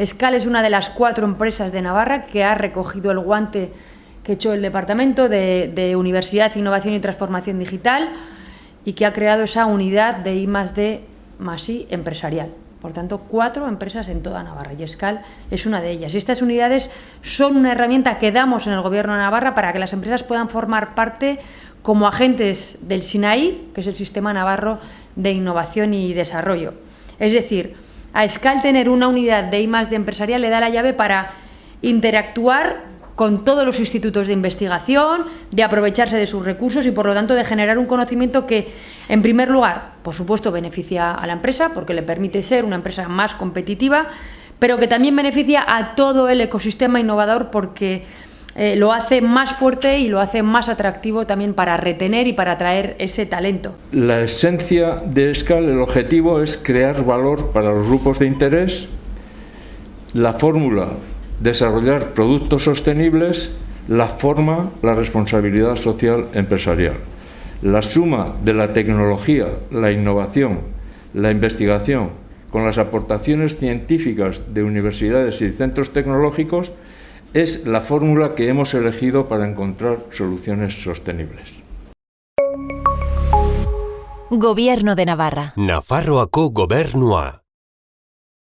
Escal es una de las cuatro empresas de Navarra que ha recogido el guante que hecho el Departamento de, Universidad, Innovación y Transformación Digital y que ha creado esa unidad de I D más I empresarial. Por tanto, cuatro empresas en toda Navarra y Escal es una de ellas. Y estas unidades son una herramienta que damos en el Gobierno de Navarra para que las empresas puedan formar parte como agentes del SINAI, que es el Sistema Navarro de Innovación y Desarrollo. Es decir, a Escal tener una unidad de I de empresarial le da la llave para interactuar con todos los institutos de investigación, de aprovecharse de sus recursos y por lo tanto de generar un conocimiento que, en primer lugar, por supuesto beneficia a la empresa porque le permite ser una empresa más competitiva, pero que también beneficia a todo el ecosistema innovador porque eh, lo hace más fuerte y lo hace más atractivo también para retener y para atraer ese talento. La esencia de SCAL, el objetivo es crear valor para los grupos de interés. La fórmula desarrollar productos sostenibles, la forma, la responsabilidad social empresarial. La suma de la tecnología, la innovación, la investigación, con las aportaciones científicas de universidades y centros tecnológicos, es la fórmula que hemos elegido para encontrar soluciones sostenibles. Gobierno de Navarra. Nafarroako gobernua.